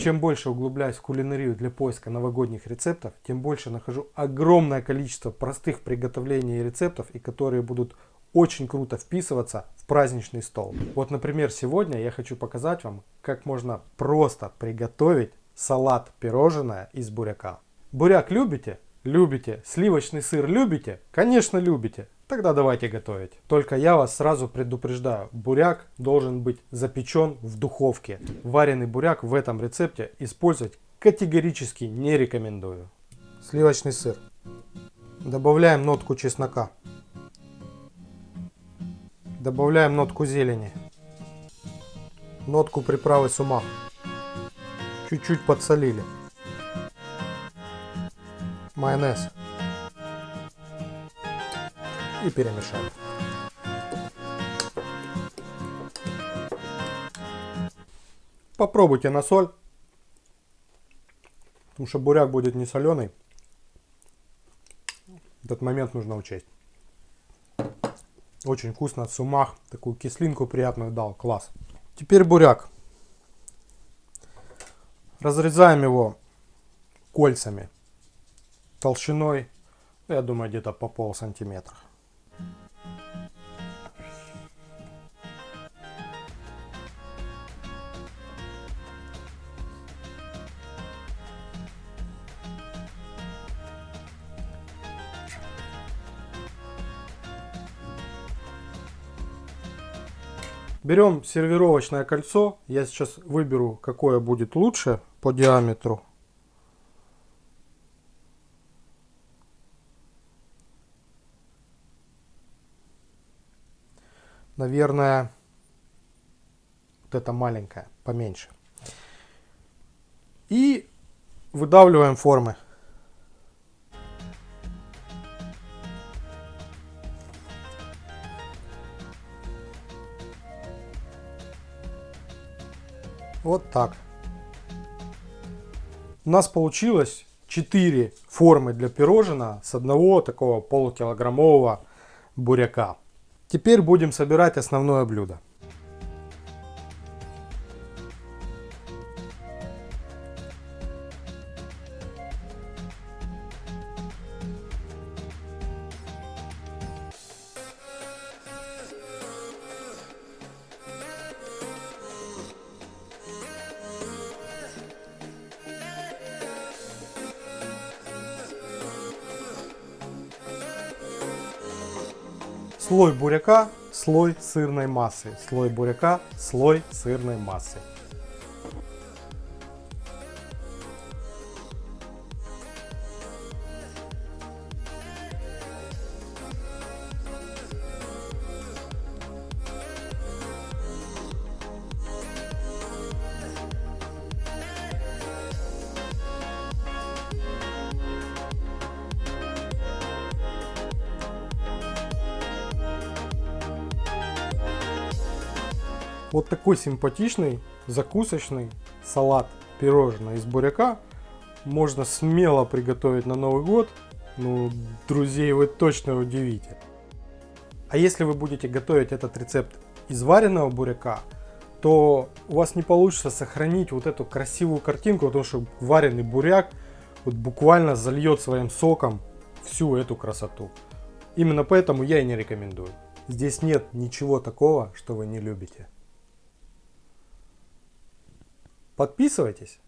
чем больше углубляюсь в кулинарию для поиска новогодних рецептов, тем больше нахожу огромное количество простых приготовлений и рецептов, и которые будут очень круто вписываться в праздничный стол. Вот, например, сегодня я хочу показать вам, как можно просто приготовить салат пирожное из буряка. Буряк любите? Любите. Сливочный сыр любите? Конечно любите. Тогда давайте готовить. Только я вас сразу предупреждаю, буряк должен быть запечен в духовке. Вареный буряк в этом рецепте использовать категорически не рекомендую. Сливочный сыр. Добавляем нотку чеснока. Добавляем нотку зелени. Нотку приправы сумах. Чуть-чуть подсолили. Майонез и перемешали. Попробуйте на соль, потому что буряк будет не соленый. Этот момент нужно учесть. Очень вкусно, сумах, такую кислинку приятную дал, класс. Теперь буряк. Разрезаем его кольцами толщиной, я думаю, где-то по пол сантиметра. Берем сервировочное кольцо. Я сейчас выберу, какое будет лучше по диаметру. Наверное, вот это маленькое, поменьше. И выдавливаем формы. Вот так. У нас получилось 4 формы для пирожного с одного такого полукилограммового буряка. Теперь будем собирать основное блюдо. Слой буряка, слой сырной массы. Слой буряка, слой сырной массы. Вот такой симпатичный закусочный салат пирожное из буряка можно смело приготовить на Новый год. Ну, друзей вы точно удивите. А если вы будете готовить этот рецепт из вареного буряка, то у вас не получится сохранить вот эту красивую картинку, потому что вареный буряк вот буквально зальет своим соком всю эту красоту. Именно поэтому я и не рекомендую. Здесь нет ничего такого, что вы не любите. Подписывайтесь.